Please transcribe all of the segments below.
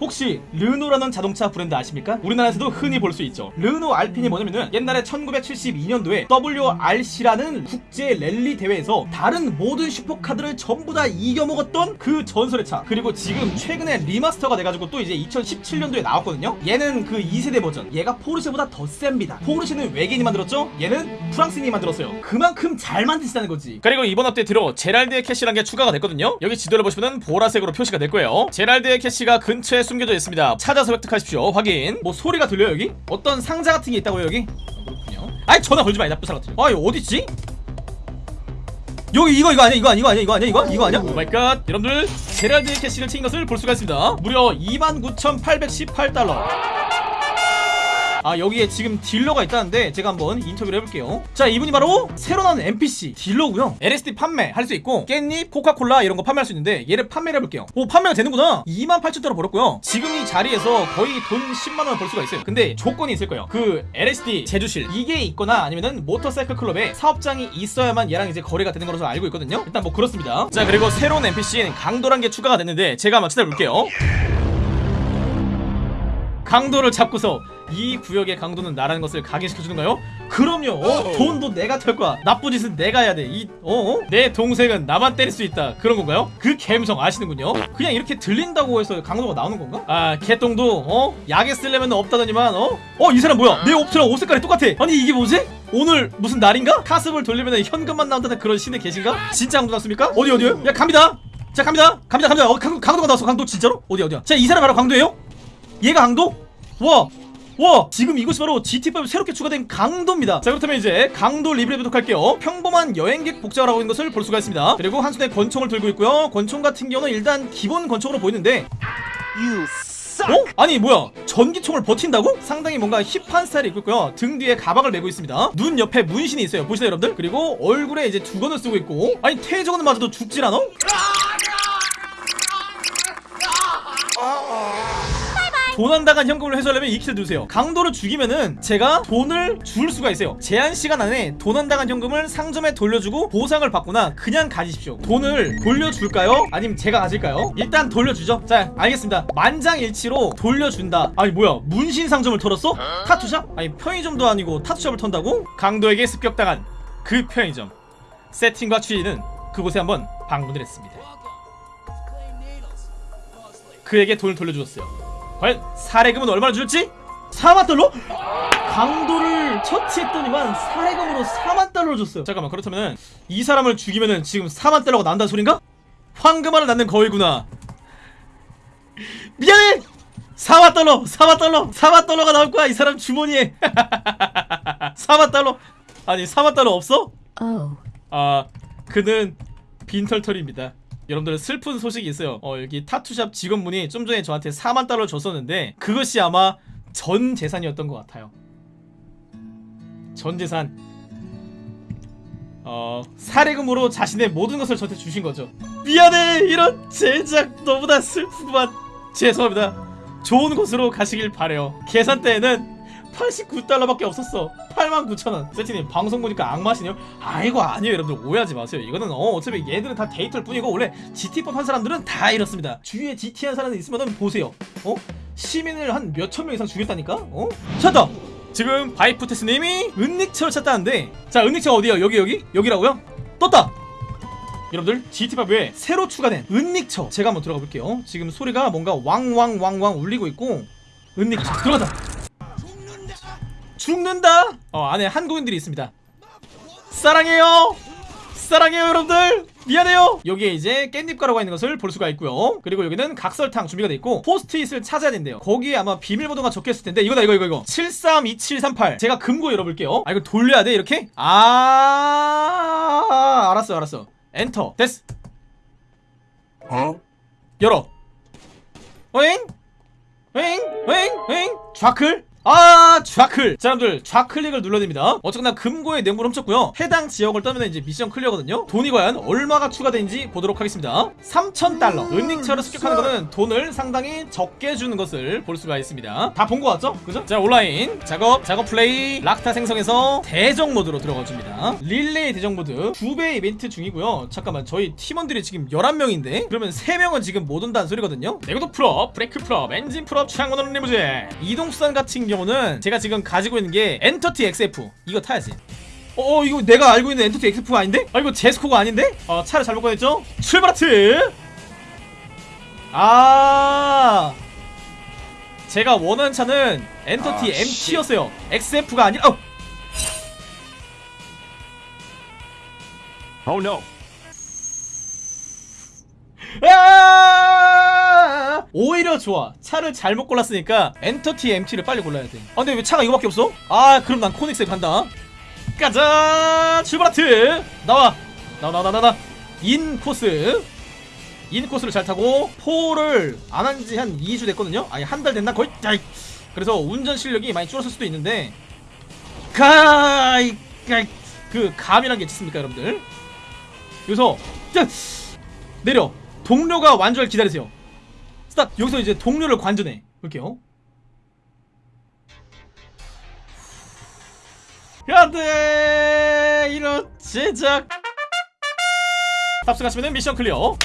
혹시 르노라는 자동차 브랜드 아십니까? 우리나라에서도 흔히 볼 수 있죠. 르노 알핀이 뭐냐면은 옛날에 1972년도에 WRC라는 국제 랠리 대회에서 다른 모든 슈퍼카들을 전부 다 이겨먹었던 그 전설의 차. 그리고 지금 최근에 remaster가 돼가지고 또 이제 2017년도에 나왔거든요. 얘는 그 2세대 버전. 얘가 포르쉐보다 더 셉니다. 포르쉐는 외계인이 만들었죠? 얘는 프랑스인이 만들었어요. 그만큼 잘 만드시다는 거지. 그리고 이번 업데이트로 제랄드의 cache라는 게 추가가 됐거든요. 여기 지도를 보시면 보라색으로 표시가 될 거예요. 제랄드의 cache가 근처에 숨겨져 있습니다. 찾아서 획득하십시오. 확인. 뭐 소리가 들려요 여기? 어떤 상자 같은 게 있다고요 여기? 어, 그렇군요. 아이 전화 걸지 마이 나쁜 사람 같은. 아 이거 어딨지? 여기 이거 이거 아니야? 이거 아니야? 이거 아니야? 이거? 아니야 이거 아니야? Oh my god. 여러분들 제랄드의 cache를 챙긴 것을 볼 수가 있습니다. 무려 29,818달러 아 여기에 지금 딜러가 있다는데 제가 한번 인터뷰를 해볼게요. 자 이분이 바로 새로 나온 NPC 딜러고요. LSD 판매 할 수 있고 깻잎, 코카콜라 이런 거 판매할 수 있는데 얘를 판매를 해볼게요. 오 판매가 되는구나. 28,000달러 벌었고요. 지금 이 자리에서 거의 돈 10만원을 벌 수가 있어요. 근데 조건이 있을 거예요. 그 LSD 제조실. 이게 있거나 아니면은 모터사이클 클럽에 사업장이 있어야만 얘랑 이제 거래가 되는 걸로 알고 있거든요. 일단 뭐 그렇습니다. 자 그리고 새로운 NPC인 강도란 게 추가가 됐는데 제가 한번 찾아볼게요. 강도를 잡고서 이 구역의 강도는 나라는 것을 각인시켜주는가요? 그럼요 어? 돈도 내가 털 거야 나쁜 짓은 내가 해야 돼이 어? 어? 내 동생은 나만 때릴 수 있다 그런 건가요? 그 감성 아시는군요 그냥 이렇게 들린다고 해서 강도가 나오는 건가? 아 개똥도 어? 약에 쓰려면 없다더니만 어? 어 이 사람 뭐야 내 옷이랑 옷 색깔이 똑같아 아니 이게 뭐지? 오늘 무슨 날인가? 카습을 돌리면 현금만 나온다는 그런 신의 계신가? 진짜 강도 났습니까? 어디 어디요? 야 갑니다 자 갑니다 갑니다 갑니다 어, 강, 강도가 나왔어 강도 진짜로? 어디 어디야 자 이 사람 바로 강도예요? 얘가 강도? 와! 와! 지금 이곳이 바로 GT5 새롭게 추가된 강도입니다. 자 그렇다면 이제 강도 리뷰를 해보도록 할게요. 평범한 여행객 복장을 하고 있는 것을 볼 수가 있습니다. 그리고 한 손에 권총을 들고 있고요. 권총 같은 경우는 일단 기본 권총으로 보이는데 어? 아니 뭐야? 전기총을 버틴다고? 상당히 뭔가 힙한 스타일이 입고 있고요. 등 뒤에 가방을 메고 있습니다. 눈 옆에 문신이 있어요. 보시나요 여러분들? 그리고 얼굴에 이제 두건을 쓰고 있고. 아니 퇴저건을 맞아도 죽질 않아? 도난당한 현금을 회수하려면 2킬 누르세요 강도를 죽이면은 제가 돈을 줄 수가 있어요 제한 시간 안에 도난당한 현금을 상점에 돌려주고 보상을 받거나 그냥 가지십시오 돈을 돌려줄까요? 아니면 제가 가질까요? 일단 돌려주죠 자 알겠습니다 만장일치로 돌려준다 아니 뭐야 문신 상점을 털었어? 타투샵? 아니 편의점도 아니고 타투샵을 턴다고? 강도에게 습격당한 그 편의점 세팅과 취지는 그곳에 한번 방문을 했습니다 그에게 돈을 돌려주었어요 과연 사례금은 얼마나 줄지? 4만 달러? 강도를 처치했더니만 사례금으로 4만 달러를 줬어요 잠깐만 그렇다면 이 사람을 죽이면은 지금 4만 달러가 난다는 소린가? 황금알을 낳는 거위구나 미안해! 4만 달러! 4만 달러! 4만 달러가 나올 거야 이 사람 주머니에 4만 달러 아니 4만 달러 없어? Oh. 아 그는 빈털털입니다 여러분들 슬픈 소식이 있어요. 어 여기 타투샵 직원분이 좀 전에 저한테 4만 달러 줬었는데 그것이 아마 전 재산이었던 것 같아요. 전 재산. 어 사례금으로 자신의 모든 것을 저한테 주신 거죠. 미안해! 이런 제작 너무나 슬프구만. 죄송합니다. 좋은 곳으로 가시길 바래요. 계산대에는 89달러밖에 없었어 89,000원 세티님 방송 보니까 악마시네요 아이고 아니에요 여러분들 오해하지 마세요 이거는 어 어차피 얘들은 다 데이터일 뿐이고 원래 GT 법한 사람들은 다 이렇습니다 주위에 GT 한 사람이 있으면은 보세요 어? 시민을 한 몇천 명 이상 죽였다니까? 어? 찾다! 지금 바이프테스님이 은닉처를 찾다는데 자 은닉처 어디야 여기 여기? 여기라고요? 떴다! 여러분들 GT5에 새로 추가된 은닉처 제가 한번 들어가 볼게요 지금 소리가 뭔가 왕왕왕왕 울리고 있고 은닉처 들어가자 죽는다. 어 안에 한국인들이 있습니다. 사랑해요. 사랑해요 여러분들. 미안해요. 여기에 이제 깻잎 가루가 있는 것을 볼 수가 있고요. 그리고 여기는 각설탕 준비가 돼 있고 포스트잇을 찾아야 된대요. 거기에 아마 비밀번호가 적혀있을 텐데 이거다 이거 이거 이거. 732738 제가 금고 열어볼게요. 아 이거 돌려야 돼 이렇게? 아 알았어 알았어. 엔터. 됐어? 열어. 어잉? 어잉? 어잉? 어잉? 좌클? 아 좌클. 자 여러분들 좌클릭을 눌러냅니다. 어쨌거나 금고의 내용물 훔쳤고요. 해당 지역을 뜨면 이제 mission clear거든요. 돈이 과연 얼마가 추가되는지 보도록 하겠습니다. 3,000달러. 은닉처를 습격하는 거는 돈을 상당히 적게 주는 것을 볼 수가 있습니다. 다 본 거 같죠? 그죠? 자 온라인 작업 작업 플레이. 락스타 생성에서 대적 모드로 들어가 줍니다. 릴레이 대적 모드. 2배 이벤트 중이고요. 잠깐만 저희 팀원들이 지금 11명인데? 그러면 3명은 지금 못 온다는 소리거든요? 내구도 full up 브레이크 full up 엔진 full up 창문으로 리무진. 이동수단 같은 경우는 제가 지금 가지고 있는 게 엔터티 XF 이거 타야지 어, 어 이거 내가 알고 있는 엔터티 XF가 아닌데? 아 이거 제스코가 아닌데? 어 차를 잘못 꺼냈죠? 출발 하트 아 제가 원하는 차는 엔터티 아, MT였어요 XF가 아니라 어! Oh no. 아! 오히려 좋아. 차를 잘못 골랐으니까 엔터티 MT를 빨리 골라야 돼. 아 근데 왜 차가 이거밖에 없어? 아 그럼 난 코닉스에 간다. 가자. 출발하트. 나와. 나와 나와 나와. 나와. 인 코스. 인 코스를 잘 타고 포를 안 한 지 한 2주 됐거든요. 아니 한 달 됐나 거의. 야, 그래서 운전 실력이 많이 줄었을 수도 있는데 가이 그 감이란 게 있습니까 여러분들? 여기서 자, 내려 동료가 완주를 기다리세요 stop. 여기서 이제 동료를 관전해. 볼게요. 야돼 이런 제작. 탑승하시면 mission clear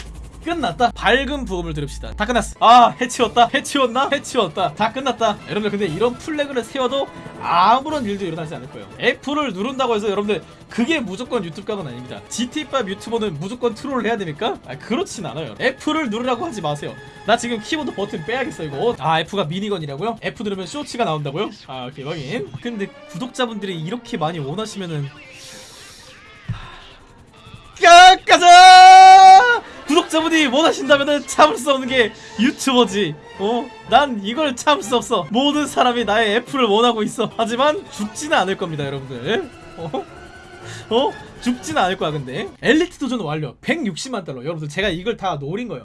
끝났다. 밝은 부음을 들읍시다. 다 끝났어. 아 해치웠다. 해치웠나? 해치웠다. 다 끝났다. 여러분들 근데 이런 flag를 세워도 아무런 일도 일어나지 않을 거예요. F를 누른다고 해서 여러분들 그게 무조건 유튜브 각은 아닙니다. GT5 유튜버는 무조건 트롤을 해야 됩니까? 아 그렇진 않아요. F를 누르라고 하지 마세요. 나 지금 키보드 버튼 빼야겠어 이거. 아 F가 미니건이라고요? F 누르면 쇼츠가 나온다고요? 아 오케이 확인. 근데 구독자분들이 이렇게 많이 원하시면은 가, 가자! 구독자분이 원하신다면은 참을 수 없는 게 유튜버지. 어? 난 이걸 참을 수 없어. 모든 사람이 나의 애플을 원하고 있어. 하지만 죽지는 않을 겁니다, 여러분들. 어? 어? 죽지는 않을 거야, 근데. 엘리트 도전 완료. 160만 달러. 여러분들, 제가 이걸 다 노린 거예요.